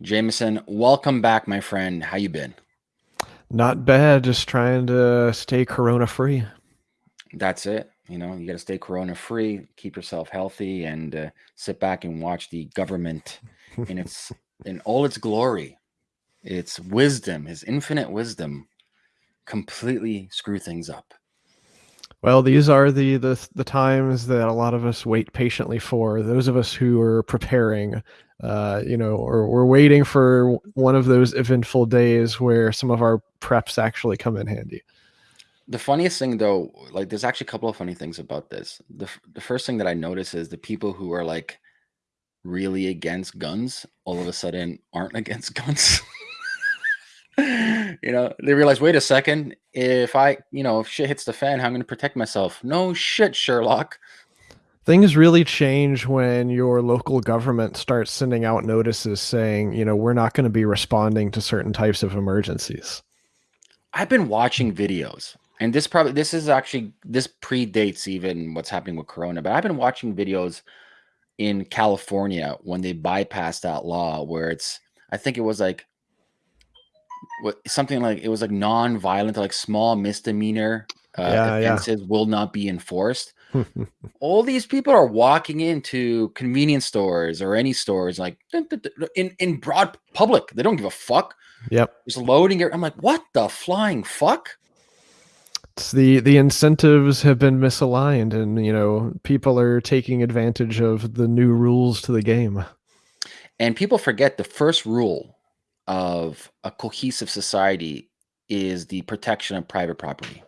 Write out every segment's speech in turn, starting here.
Jameson, welcome back, my friend. How you been? Not bad. Just trying to stay corona free. That's it. You know, you got to stay corona free, keep yourself healthy, and uh, sit back and watch the government in its in all its glory, its wisdom, his infinite wisdom, completely screw things up. Well, these are the, the the times that a lot of us wait patiently for. Those of us who are preparing, uh, you know, or we're waiting for one of those eventful days where some of our preps actually come in handy. The funniest thing though, like there's actually a couple of funny things about this. The the first thing that I notice is the people who are like really against guns all of a sudden aren't against guns. you know, they realize, wait a second, if I, you know, if shit hits the fan, how I'm going to protect myself? No shit, Sherlock. Things really change when your local government starts sending out notices saying, you know, we're not going to be responding to certain types of emergencies. I've been watching videos and this probably this is actually this predates even what's happening with corona but i've been watching videos in california when they bypassed that law where it's i think it was like what something like it was like non-violent like small misdemeanor uh, yeah, offenses yeah. will not be enforced all these people are walking into convenience stores or any stores like in in broad public. They don't give a fuck. Yep. Just loading it i'm like what the flying fuck? It's the the incentives have been misaligned and you know people are taking advantage of the new rules to the game. And people forget the first rule of a cohesive society is the protection of private property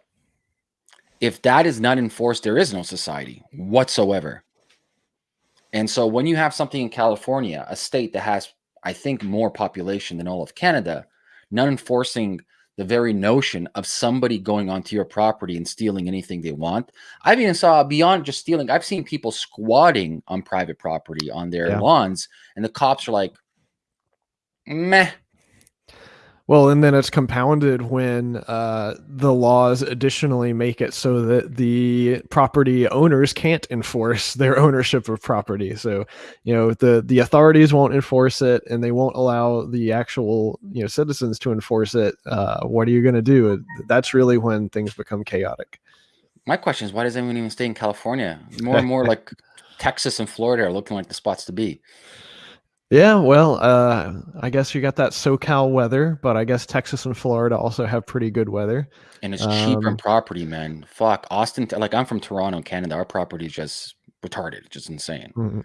if that is not enforced there is no society whatsoever and so when you have something in california a state that has i think more population than all of canada not enforcing the very notion of somebody going onto your property and stealing anything they want. I've even saw beyond just stealing, I've seen people squatting on private property on their yeah. lawns, and the cops are like, meh, well, and then it's compounded when uh, the laws additionally make it so that the property owners can't enforce their ownership of property. So, you know, the the authorities won't enforce it, and they won't allow the actual you know citizens to enforce it. Uh, what are you going to do? That's really when things become chaotic. My question is, why does anyone even stay in California? More and more like Texas and Florida are looking like the spots to be. Yeah, well, uh, I guess you got that SoCal weather, but I guess Texas and Florida also have pretty good weather. And it's cheaper um, property, man. Fuck, Austin. Like I'm from Toronto, Canada. Our property is just retarded, just insane. Mm-hmm.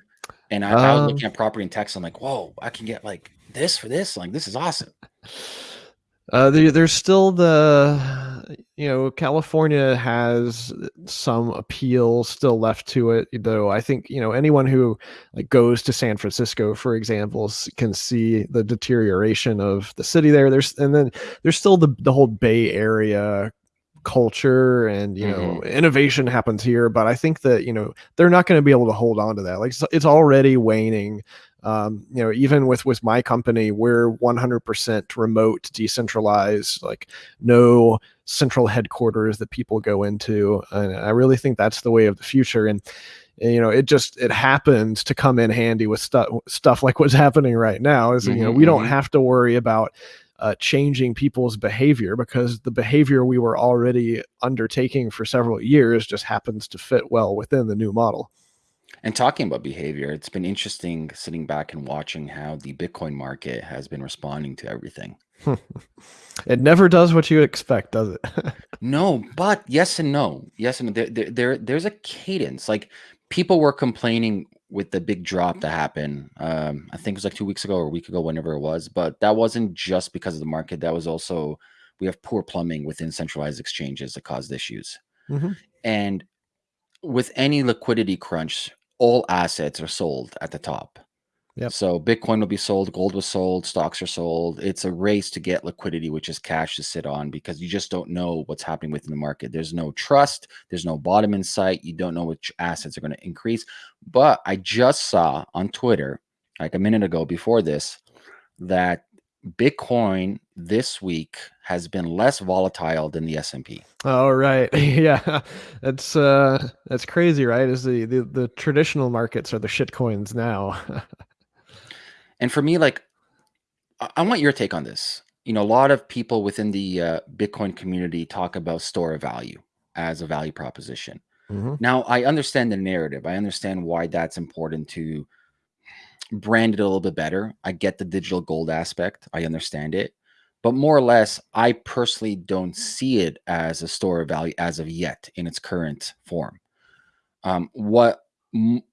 And I, um, I was looking um at property in Texas. I'm like, whoa, I can get like this for this. Like this is awesome. Uh, there, there's still the, you know, California has some appeal still left to it, though. I think you know anyone who like goes to San Francisco, for example, can see the deterioration of the city there. There's and then there's still the the whole Bay Area culture and you know mm-hmm. innovation happens here but i think that you know they're not going to be able to hold on to that like it's it's already waning um, you know even with with my company we're 100% remote decentralized like no central headquarters that people go into and i really think that's the way of the future and you know it just it happens to come in handy with stuff stuff like what's happening right now is mm-hmm, you know we don't mm-hmm. have to worry about uh, changing people's behavior because the behavior we were already undertaking for several years just happens to fit well within the new model and talking about behavior, it's been interesting sitting back and watching how the Bitcoin market has been responding to everything. it never does what you expect, does it? no, but yes and no. Yes and no. There, there, there, there's a cadence. Like people were complaining with the big drop that happened. Um, I think it was like two weeks ago or a week ago, whenever it was. But that wasn't just because of the market. That was also we have poor plumbing within centralized exchanges that caused issues. Mm-hmm. And with any liquidity crunch, all assets are sold at the top. Yep. So Bitcoin will be sold, gold was sold, stocks are sold. It's a race to get liquidity, which is cash to sit on because you just don't know what's happening within the market. There's no trust, there's no bottom in sight. You don't know which assets are going to increase. But I just saw on Twitter, like a minute ago before this, that Bitcoin this week has been less volatile than the S&P. Oh right. yeah. That's uh that's crazy, right? Is the, the the traditional markets are the shit coins now. and for me like I, want your take on this. You know, a lot of people within the uh, Bitcoin community talk about store of value as a value proposition. Mhm. Now, I understand the narrative. I understand why that's important to brand it a little bit better. I get the digital gold aspect. I understand it. But more or less, I personally don't see it as a store of value as of yet in its current form. Um, what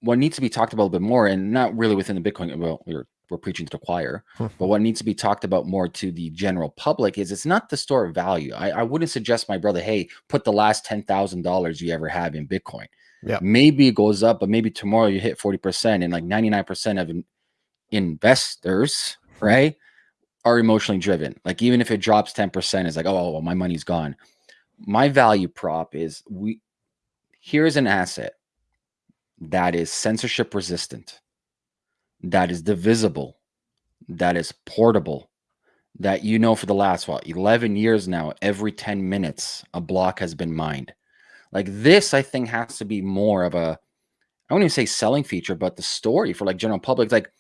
what needs to be talked about a little bit more, and not really within the Bitcoin, well, we're we're preaching to the choir, mm-hmm. but what needs to be talked about more to the general public is it's not the store of value. I, I wouldn't suggest my brother, hey, put the last ten thousand dollars you ever have in Bitcoin. Yeah, Maybe it goes up, but maybe tomorrow you hit 40% and like 99% of in- investors, right, are emotionally driven. Like even if it drops 10%, it's like, oh, well, my money's gone. My value prop is we here's an asset that is censorship resistant, that is divisible, that is portable, that you know for the last what 11 years now, every 10 minutes a block has been mined. Like this, I think has to be more of a I wouldn't even say selling feature, but the story for like general public, like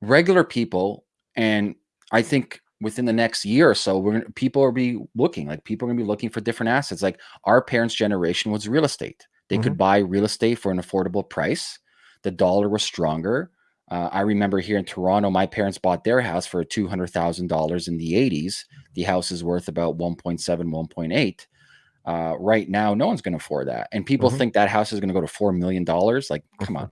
regular people, and I think within the next year or so, we're gonna people are be looking like people are gonna be looking for different assets. Like our parents' generation was real estate. They could mm-hmm. buy real estate for an affordable price. The dollar was stronger. Uh, I remember here in Toronto, my parents bought their house for two hundred thousand dollars in the '80s. The house is worth about 1.7, 1.8. Uh, right now, no one's going to afford that, and people Mhm. think that house is going to go to four million dollars. Like, come Mhm. on,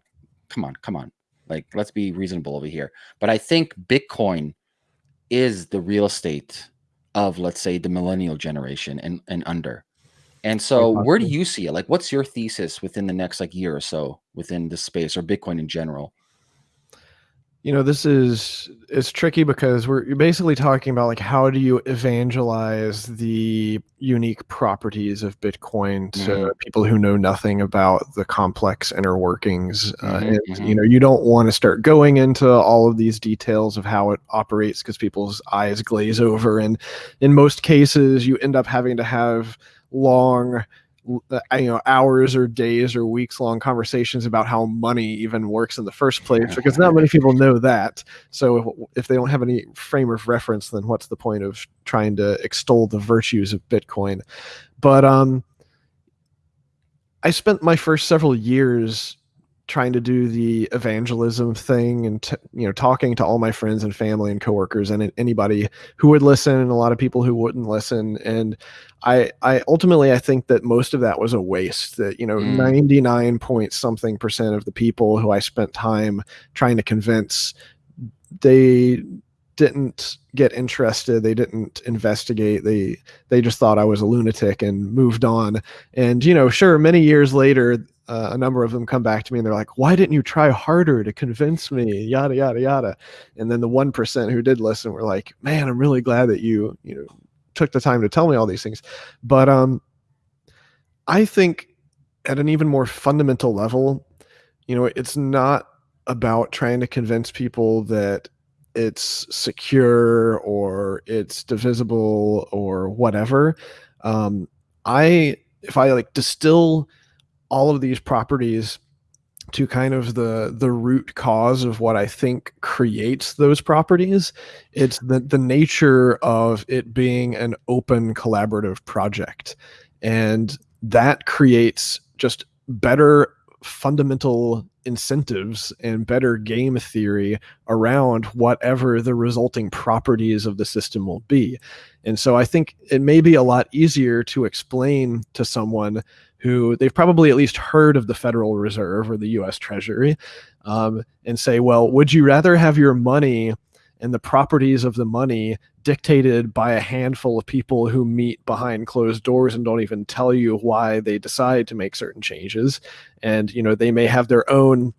come on, come on. Like, let's be reasonable over here. But I think Bitcoin is the real estate of, let's say, the millennial generation and and under. And so, where do you see it? Like, what's your thesis within the next like year or so within this space or Bitcoin in general? You know, this is it's tricky because we're basically talking about like how do you evangelize the unique properties of Bitcoin to people who know nothing about the complex inner workings. Uh, Mhm, and mhm. you know, you don't want to start going into all of these details of how it operates because people's eyes glaze over, and in most cases, you end up having to have long uh, you know hours or days or weeks long conversations about how money even works in the first place because not many people know that. So if, if they don't have any frame of reference then what's the point of trying to extol the virtues of bitcoin? But um i spent my first several years trying to do the evangelism thing and t- you know talking to all my friends and family and coworkers and anybody who would listen and a lot of people who wouldn't listen. And i i ultimately i think that most of that was a waste that you know Mm. 99 point something percent of the people who i spent time trying to convince they didn't get interested. They didn't investigate. They they just thought i was a lunatic and moved on. And you know sure many years later uh, a number of them come back to me and they're like why didn't you try harder to convince me? Yada yada yada. And then the 1% who did listen were like man i'm really glad that you you know took the time to tell me all these things. But um i think at an even more fundamental level you know it's not about trying to convince people that it's secure or it's divisible or whatever. Um i if i like distill all of these properties to kind of the the root cause of what I think creates those properties. It's the the nature of it being an open collaborative project. And that creates just better fundamental incentives and better game theory around whatever the resulting properties of the system will be. And so I think it may be a lot easier to explain to someone who they've probably at least heard of the Federal Reserve or the US Treasury um, and say, well, would you rather have your money and the properties of the money dictated by a handful of people who meet behind closed doors and don't even tell you why they decide to make certain changes? And you know they may have their own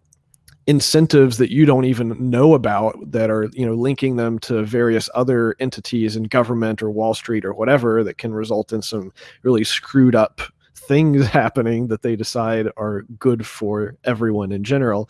incentives that you don't even know about that are you know linking them to various other entities in government or wall street or whatever that can result in some really screwed up things happening that they decide are good for everyone in general.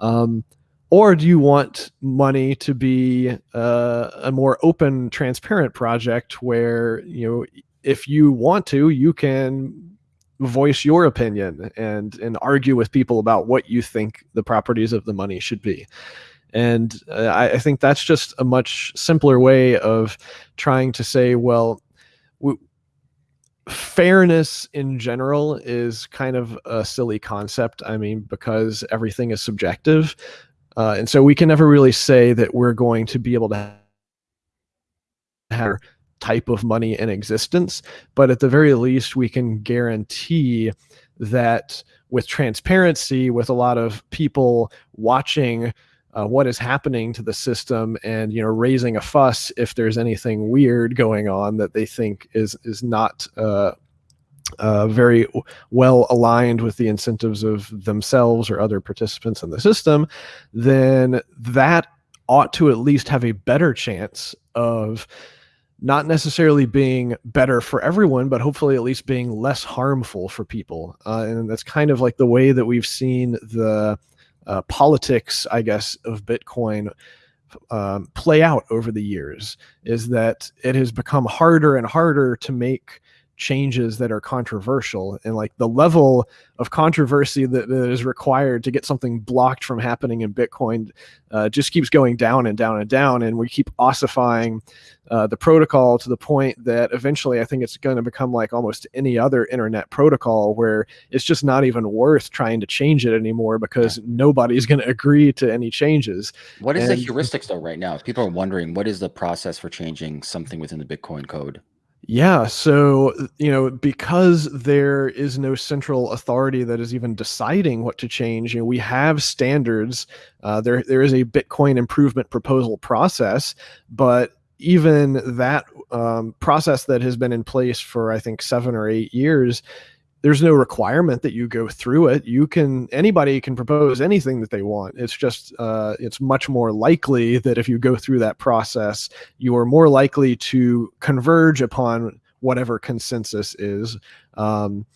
Um, or do you want money to be uh, a more open transparent project where you know if you want to you can voice your opinion and and argue with people about what you think the properties of the money should be. And uh, I, I, think that's just a much simpler way of trying to say, well, we, fairness in general is kind of a silly concept. I mean, because everything is subjective. Uh, and so we can never really say that we're going to be able to have type of money in existence. But at the very least, we can guarantee that with transparency, with a lot of people watching uh, what is happening to the system and you know raising a fuss if there's anything weird going on that they think is is not uh, uh, very well aligned with the incentives of themselves or other participants in the system, then that ought to at least have a better chance of not necessarily being better for everyone, but hopefully at least being less harmful for people. Uh, and that's kind of like the way that we've seen the uh, politics, I guess, of Bitcoin um, play out over the years is that it has become harder and harder to make changes that are controversial and like the level of controversy that, that is required to get something blocked from happening in bitcoin uh, just keeps going down and down and down and we keep ossifying uh, the protocol to the point that eventually i think it's going to become like almost any other internet protocol where it's just not even worth trying to change it anymore because yeah. nobody's going to agree to any changes. What is and, the heuristics though right now? If people are wondering what is the process for changing something within the bitcoin code yeah, so you know, because there is no central authority that is even deciding what to change, you know, we have standards. Uh, there, there is a Bitcoin improvement proposal process, but even that um, process that has been in place for I think seven or eight years there's no requirement that you go through it. You can anybody can propose anything that they want. It's just uh, it's much more likely that if you go through that process, you are more likely to converge upon whatever consensus is. Um,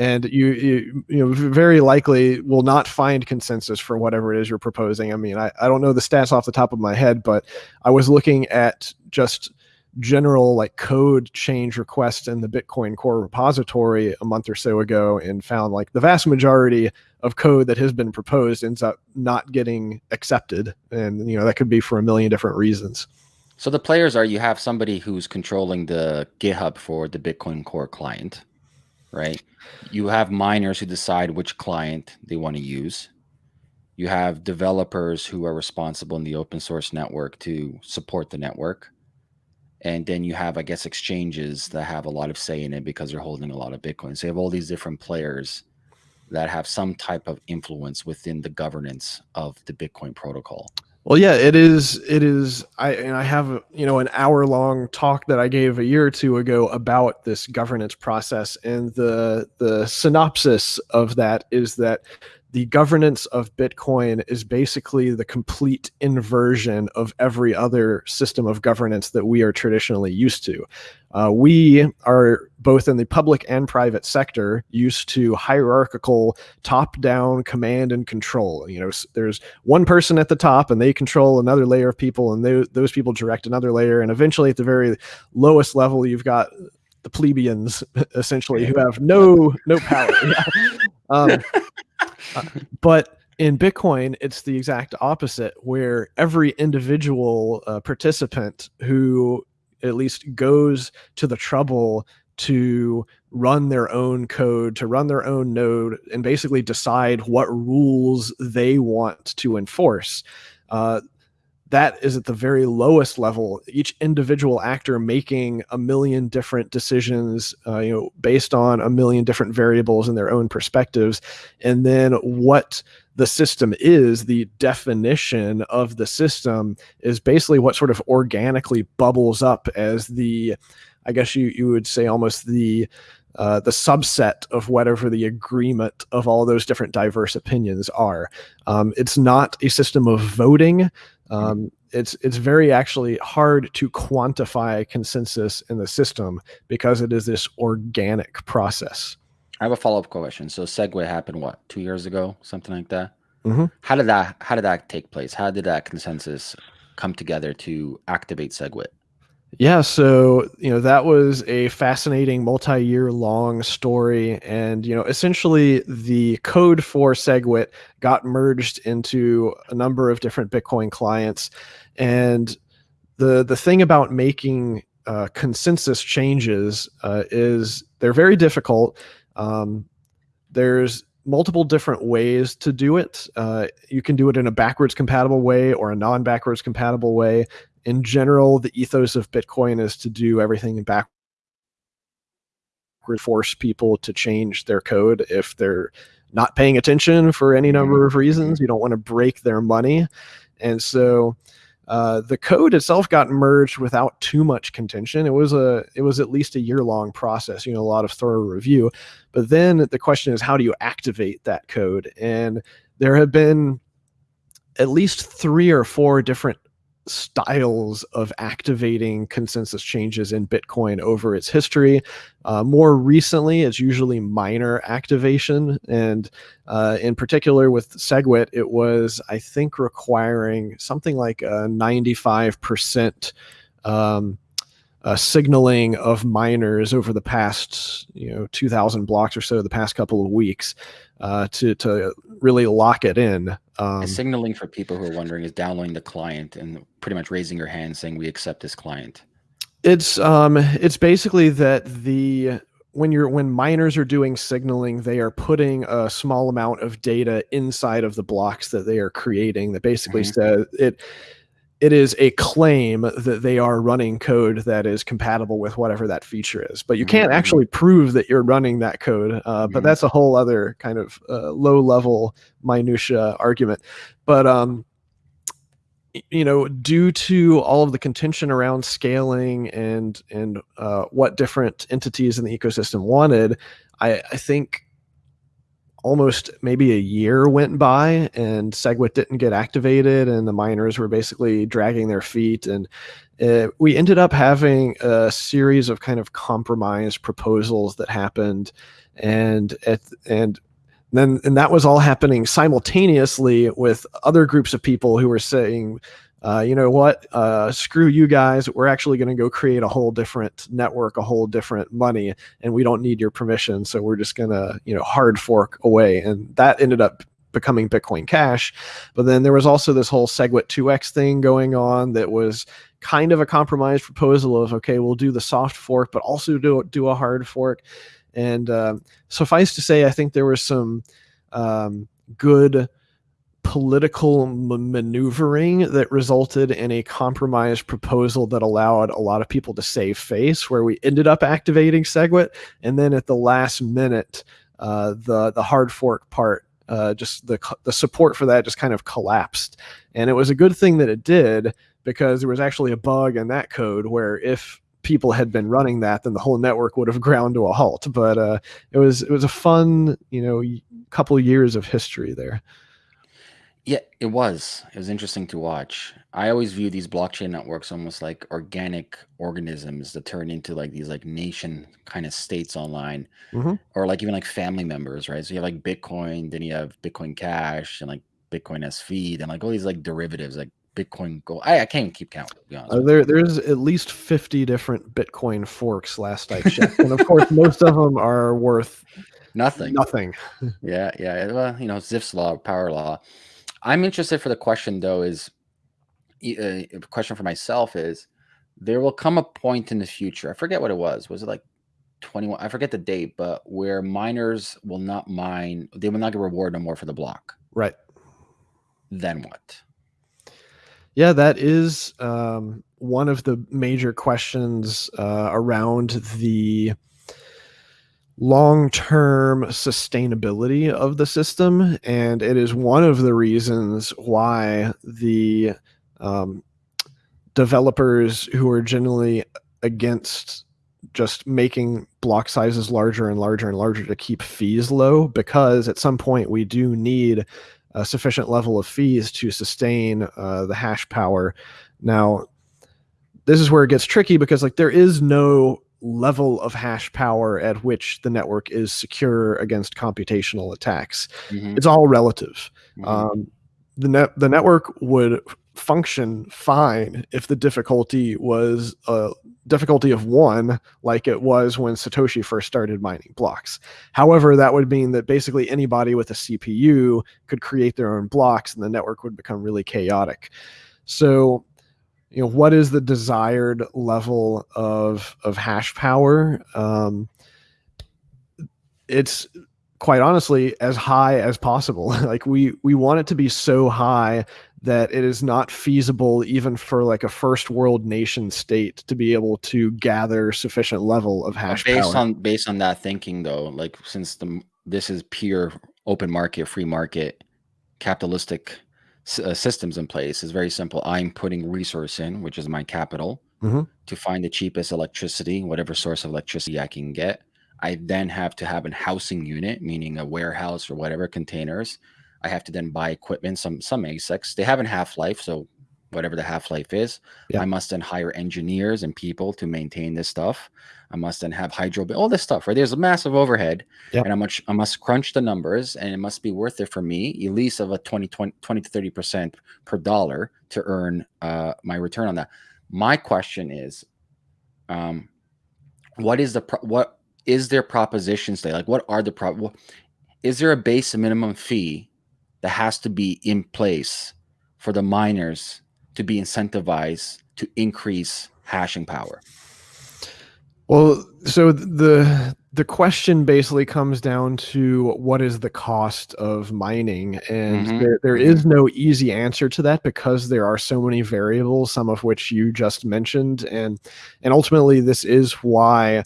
and you, you you know very likely will not find consensus for whatever it is you're proposing. I mean, I, I don't know the stats off the top of my head, but I was looking at just general like code change requests in the Bitcoin core repository a month or so ago and found like the vast majority of code that has been proposed ends up not getting accepted. And, you know, that could be for a million different reasons. So the players are you have somebody who's controlling the GitHub for the Bitcoin core client, right? You have miners who decide which client they want to use. You have developers who are responsible in the open source network to support the network and then you have, I guess, exchanges that have a lot of say in it because they're holding a lot of Bitcoin. So you have all these different players that have some type of influence within the governance of the Bitcoin protocol. Well, yeah, it is. It is. I and I have you know an hour long talk that I gave a year or two ago about this governance process, and the the synopsis of that is that the governance of Bitcoin is basically the complete inversion of every other system of governance that we are traditionally used to. Uh, we are both in the public and private sector used to hierarchical top-down command and control. You know, there's one person at the top and they control another layer of people and they, those people direct another layer. And eventually at the very lowest level, you've got the plebeians essentially who have no, no power. um, but in Bitcoin, it's the exact opposite, where every individual uh, participant who at least goes to the trouble to run their own code, to run their own node, and basically decide what rules they want to enforce. Uh, that is at the very lowest level each individual actor making a million different decisions uh, you know based on a million different variables and their own perspectives and then what the system is the definition of the system is basically what sort of organically bubbles up as the i guess you, you would say almost the uh, the subset of whatever the agreement of all those different diverse opinions are. Um, it's not a system of voting. Um, it's it's very actually hard to quantify consensus in the system because it is this organic process. I have a follow up question. So Segwit happened what two years ago, something like that. Mm -hmm. How did that How did that take place? How did that consensus come together to activate Segwit? Yeah, so you know that was a fascinating multi-year long story, and you know essentially the code for SegWit got merged into a number of different Bitcoin clients, and the the thing about making uh, consensus changes uh, is they're very difficult. Um, there's multiple different ways to do it. Uh, you can do it in a backwards compatible way or a non backwards compatible way in general, the ethos of Bitcoin is to do everything in backward, force people to change their code if they're not paying attention for any number of reasons. You don't want to break their money. And so uh, the code itself got merged without too much contention. It was a it was at least a year long process, you know, a lot of thorough review. But then the question is, how do you activate that code? And there have been at least three or four different styles of activating consensus changes in Bitcoin over its history. Uh, more recently, it's usually miner activation. And uh, in particular with SegWit, it was, I think, requiring something like a 95% um, uh, signaling of miners over the past, you know, 2,000 blocks or so, the past couple of weeks, uh, to to really lock it in. Um, signaling for people who are wondering is downloading the client and pretty much raising your hand saying we accept this client. It's um, it's basically that the when you're when miners are doing signaling, they are putting a small amount of data inside of the blocks that they are creating. That basically mm -hmm. says it it is a claim that they are running code that is compatible with whatever that feature is. But you can't mm-hmm. actually prove that you're running that code. Uh, but mm-hmm. that's a whole other kind of uh, low level minutia argument. But um, you know, due to all of the contention around scaling and and uh, what different entities in the ecosystem wanted, I, I think almost maybe a year went by and SegWit didn't get activated and the miners were basically dragging their feet. And uh, we ended up having a series of kind of compromise proposals that happened. And at, and then and that was all happening simultaneously with other groups of people who were saying uh, you know what, uh, screw you guys. We're actually going to go create a whole different network, a whole different money, and we don't need your permission. So we're just going to, you know, hard fork away. And that ended up becoming Bitcoin Cash. But then there was also this whole SegWit 2x thing going on that was kind of a compromise proposal of, okay, we'll do the soft fork, but also do, do a hard fork. And uh, suffice to say, I think there was some um, good political maneuvering that resulted in a compromise proposal that allowed a lot of people to save face, where we ended up activating SegWit, and then at the last minute, uh, the the hard fork part, uh, just the the support for that just kind of collapsed, and it was a good thing that it did because there was actually a bug in that code where if people had been running that, then the whole network would have ground to a halt. But uh, it was it was a fun, you know, couple years of history there. Yeah, it was. It was interesting to watch. I always view these blockchain networks almost like organic organisms that turn into like these like nation kind of states online, hmm or like even like family members, right? So you have like Bitcoin, then you have Bitcoin Cash, and like Bitcoin SV, and like all these like derivatives, like Bitcoin Gold. I, I can't even keep count. To be honest, Uh, there, there's at least 50 different Bitcoin forks last I checked. And of course, most of them are worth nothing. nothing. Yeah, yeah. Well, you know, Zipf's law, power law. I'm interested for the question though is uh, a question for myself is there will come a point in the future. I forget what it was. Was it like 21? I forget the date, but where miners will not mine, they will not get rewarded no more for the block. Right. Then what? Yeah, that is um, one of the major questions uh, around the long-term sustainability of the system and it is one of the reasons why the um, developers who are generally against just making block sizes larger and larger and larger to keep fees low because at some point we do need a sufficient level of fees to sustain uh, the hash power. Now this is where it gets tricky because like there is no level of hash power at which the network is secure against computational attacks. Mm-hmm. It's all relative. Mm-hmm. Um, the net the network would function fine if the difficulty was a difficulty of one like it was when Satoshi first started mining blocks. However, that would mean that basically anybody with a CPU could create their own blocks and the network would become really chaotic. So, you know, what is the desired level of of hash power? Um, it's quite honestly as high as possible. like we we want it to be so high that it is not feasible even for like a first world nation state to be able to gather sufficient level of hash based power. on based on that thinking though like since the this is pure open market free market capitalistic uh, systems in place is very simple i'm putting resource in which is my capital mm-hmm. to find the cheapest electricity whatever source of electricity i can get i then have to have a housing unit meaning a warehouse or whatever containers I have to then buy equipment, some some ASICs. They have a half life, so whatever the half life is, yeah. I must then hire engineers and people to maintain this stuff. I must then have hydro, all this stuff. Right, there's a massive overhead, yeah. and I must I must crunch the numbers, and it must be worth it for me, at least of a 20, 20, 20 to thirty percent per dollar to earn uh, my return on that. My question is, um, what is the pro- what is their propositions today? Like, what are the pro? Is there a base minimum fee that has to be in place for the miners to be incentivized to increase hashing power? Well, so the the question basically comes down to what is the cost of mining and mm-hmm. there, there is no easy answer to that because there are so many variables some of which you just mentioned and and ultimately this is why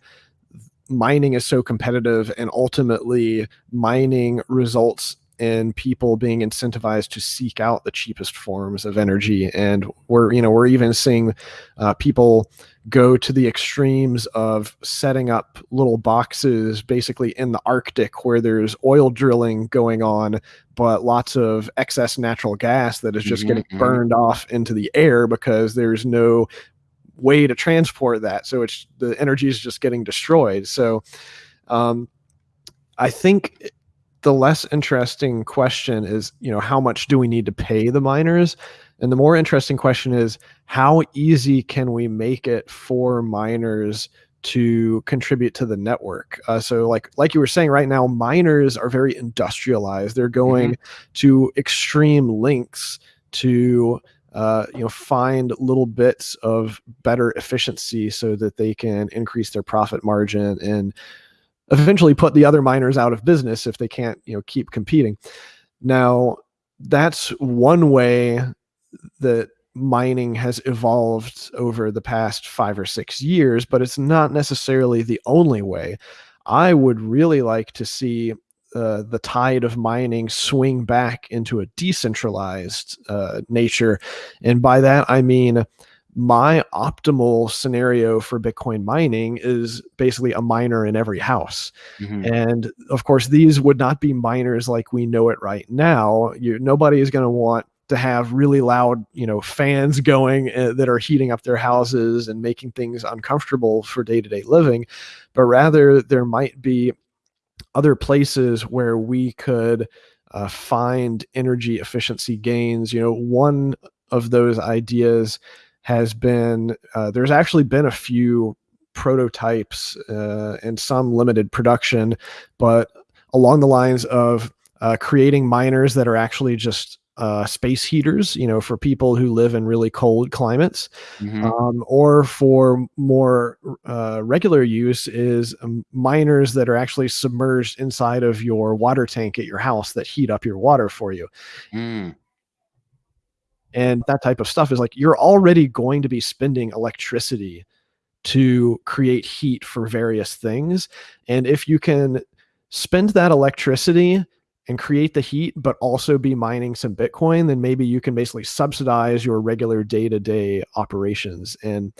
mining is so competitive and ultimately mining results and people being incentivized to seek out the cheapest forms of energy. And we're you know we're even seeing uh, people go to the extremes of setting up little boxes basically in the arctic where there's oil drilling going on but lots of excess natural gas that is just mm-hmm, getting burned off into the air because there's no way to transport that. So it's the energy is just getting destroyed. So um, i think the less interesting question is, you know, how much do we need to pay the miners? And the more interesting question is, how easy can we make it for miners to contribute to the network? Uh, so, like like you were saying, right now, miners are very industrialized. They're going mm-hmm. to extreme lengths to uh, you know find little bits of better efficiency so that they can increase their profit margin and eventually put the other miners out of business if they can't you know keep competing. Now that's one way that mining has evolved over the past five or six years but it's not necessarily the only way. I would really like to see uh, the tide of mining swing back into a decentralized uh, nature. And by that i mean my optimal scenario for Bitcoin mining is basically a miner in every house. Mm-hmm. And of course, these would not be miners like we know it right now. You, nobody is going to want to have really loud, you know, fans going uh, that are heating up their houses and making things uncomfortable for day-to-day living, but rather there might be other places where we could uh, find energy efficiency gains. You know, one of those ideas has been uh, there's actually been a few prototypes uh, and some limited production, but along the lines of uh, creating miners that are actually just uh, space heaters, you know, for people who live in really cold climates, mm-hmm. um, or for more uh, regular use is um, miners that are actually submerged inside of your water tank at your house that heat up your water for you. Mm and that type of stuff is like you're already going to be spending electricity to create heat for various things. And if you can spend that electricity and create the heat but also be mining some bitcoin then maybe you can basically subsidize your regular day-to-day operations. And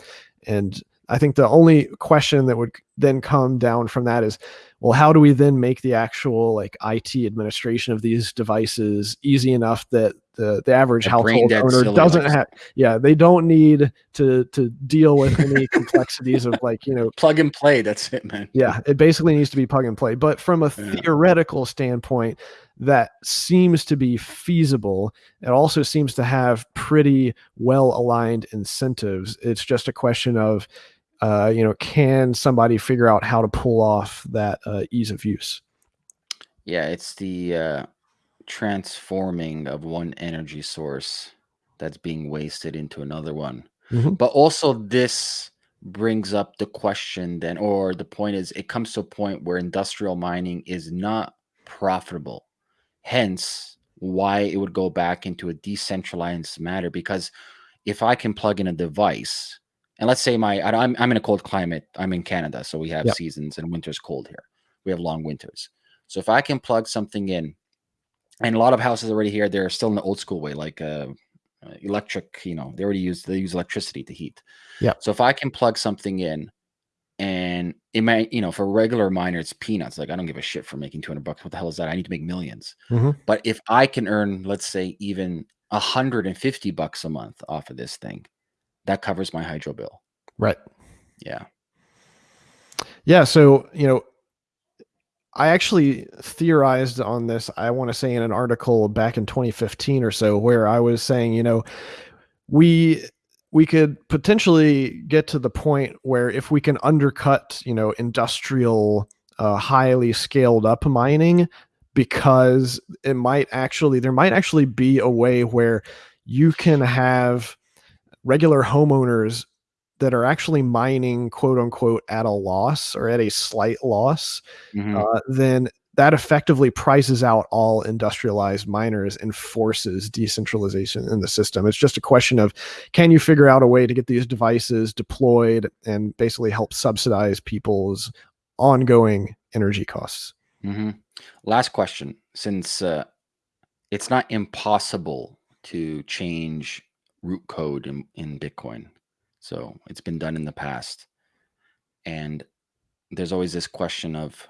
and i think the only question that would then come down from that is well how do we then make the actual like it administration of these devices easy enough that the the average household owner doesn't have yeah they don't need to to deal with any complexities of like you know plug and play that's it man. Yeah it basically needs to be plug and play but from a yeah. theoretical standpoint that seems to be feasible. It also seems to have pretty well aligned incentives. It's just a question of uh, you know, can somebody figure out how to pull off that uh, ease of use? Yeah, it's the uh, transforming of one energy source that's being wasted into another one. Mhm. But also, this brings up the question then, or the point is, it comes to a point where industrial mining is not profitable. Hence, why it would go back into a decentralized matter. Because if I can plug in a device, and let's say my I- I'm I'm in a cold climate, I'm in Canada, so we have Yep. seasons and winter's cold here. We have long winters. So if I can plug something in, and a lot of houses already here, they're still in the old school way, like uh, electric. You know, they already use they use electricity to heat. Yeah. So if I can plug something in, and it might, you know, for a regular miner, it's peanuts. Like I don't give a shit for making 200 bucks. What the hell is that? I need to make millions. Mhm. But if I can earn, let's say, even 150 bucks a month off of this thing, that covers my hydro bill. Right. Yeah. Yeah. So, you know, I actually theorized on this, I want to say in an article back in 2015 or so, where I was saying, you know, we we could potentially get to the point where if we can undercut, you know, industrial uh, highly scaled up mining because it might actually there might actually be a way where you can have regular homeowners that are actually mining quote unquote at a loss or at a slight loss Mhm. uh, then that effectively prices out all industrialized miners and forces decentralization in the system. It's just a question of can you figure out a way to get these devices deployed and basically help subsidize people's ongoing energy costs? hmm Last question. Since uh, it's not impossible to change root code in, in Bitcoin, so it's been done in the past, and there's always this question of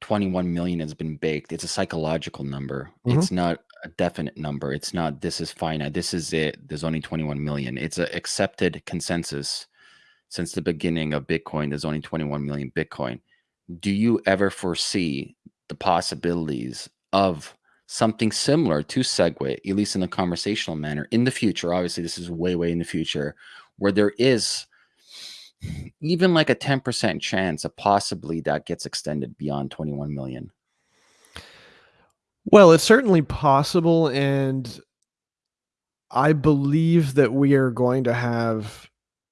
21 million has been baked. It's a psychological number. Mhm. It's not a definite number. It's not this is finite. This is it. There's only 21 million. It's an accepted consensus since the beginning of Bitcoin. There's only 21 million Bitcoin. Do you ever foresee the possibilities of something similar to Segway, at least in a conversational manner, in the future? Obviously, this is way, way in the future, where there is even like a 10% chance of possibly that gets extended beyond 21 million. Well, it's certainly possible. And I believe that we are going to have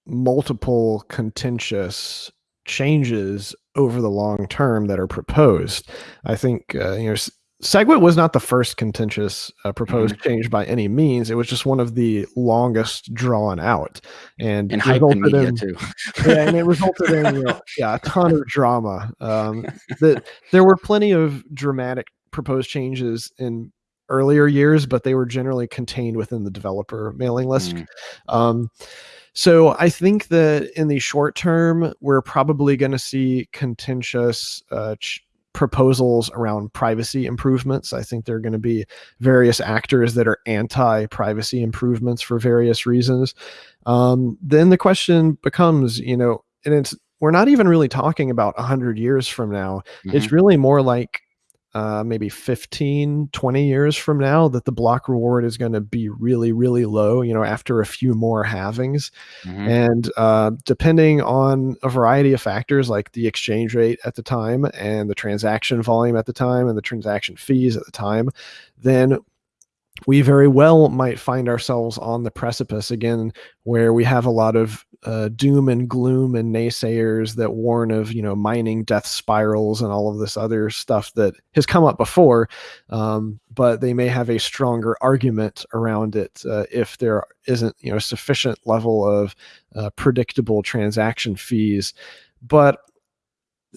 multiple contentious changes over the long term that are proposed. I think, uh, you know, SegWit was not the first contentious uh, proposed change by any means. It was just one of the longest drawn out, and And resulted in- too. yeah, and it resulted in you know, yeah a ton of drama. Um, that there were plenty of dramatic proposed changes in earlier years, but they were generally contained within the developer mailing list. Mm, Um, so I think that in the short term, we're probably going to see contentious uh, ch- proposals around privacy improvements. I think there are going to be various actors that are anti-privacy improvements for various reasons. Um, then the question becomes, you know, and it's we're not even really talking about 100 years from now. mhm, It's really more like uh, maybe 15, 20 years from now that the block reward is going to be really, really low, you know, after a few more halvings. mhm, And uh, depending on a variety of factors like the exchange rate at the time and the transaction volume at the time and the transaction fees at the time, then we very well might find ourselves on the precipice again where we have a lot of uh, doom and gloom and naysayers that warn of you know mining death spirals and all of this other stuff that has come up before um, but they may have a stronger argument around it uh, if there isn't you know sufficient level of uh, predictable transaction fees. But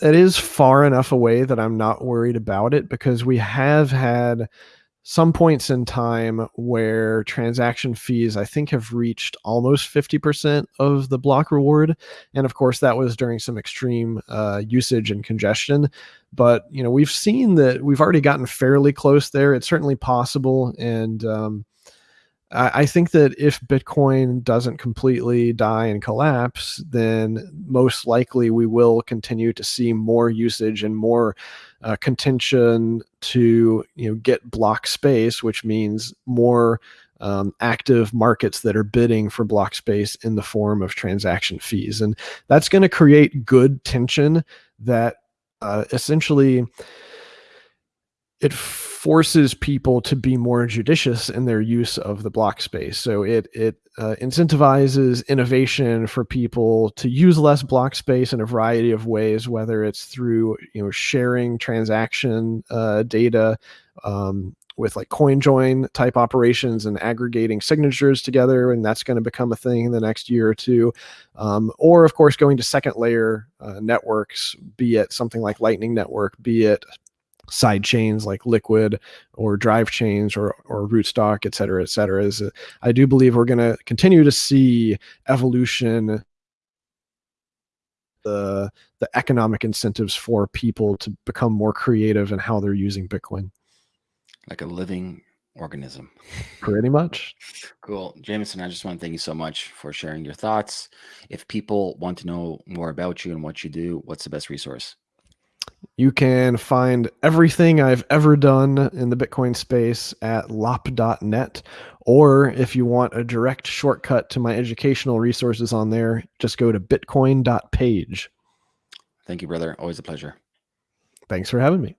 it is far enough away that i'm not worried about it because we have had some points in time where transaction fees, I think, have reached almost 50% of the block reward. And of course, that was during some extreme uh, usage and congestion. But, you know, we've seen that we've already gotten fairly close there. It's certainly possible. And, um, I I think that if Bitcoin doesn't completely die and collapse, then most likely we will continue to see more usage and more uh, contention to you know get block space, which means more um, active markets that are bidding for block space in the form of transaction fees. And that's going to create good tension that uh, essentially it forces people to be more judicious in their use of the block space. So it it uh, incentivizes innovation for people to use less block space in a variety of ways, whether it's through you know sharing transaction uh, data. Um, with like coin join type operations and aggregating signatures together and that's going to become a thing in the next year or two um, or of course going to second layer uh, networks be it something like lightning network be it side chains like liquid or drive chains or or rootstock et cetera et cetera is uh, i do believe we're going to continue to see evolution the the economic incentives for people to become more creative in how they're using bitcoin. Like a living organism. Pretty much. Cool. Jameson i just want to thank you so much for sharing your thoughts. If people want to know more about you and what you do what's the best resource you can find everything I've ever done in the Bitcoin space at lopp.net. Or if you want a direct shortcut to my educational resources on there, just go to bitcoin.page. Thank you, brother. Always a pleasure. Thanks for having me.